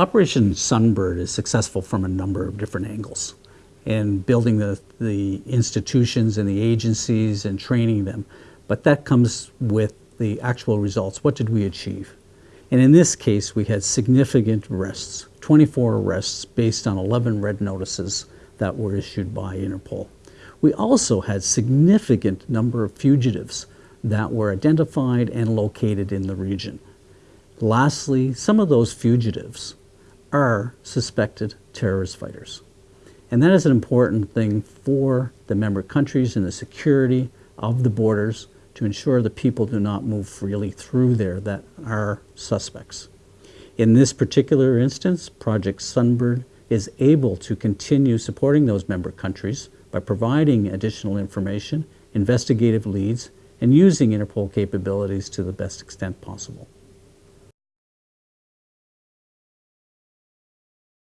Operation Sunbird is successful from a number of different angles in building the, the institutions and the agencies and training them. But that comes with the actual results. What did we achieve? And in this case, we had significant arrests, 24 arrests based on 11 red notices that were issued by Interpol. We also had significant number of fugitives that were identified and located in the region. Lastly, some of those fugitives are suspected terrorist fighters. And that is an important thing for the member countries and the security of the borders to ensure that people do not move freely through there that are suspects. In this particular instance, Project Sunbird is able to continue supporting those member countries by providing additional information, investigative leads, and using Interpol capabilities to the best extent possible.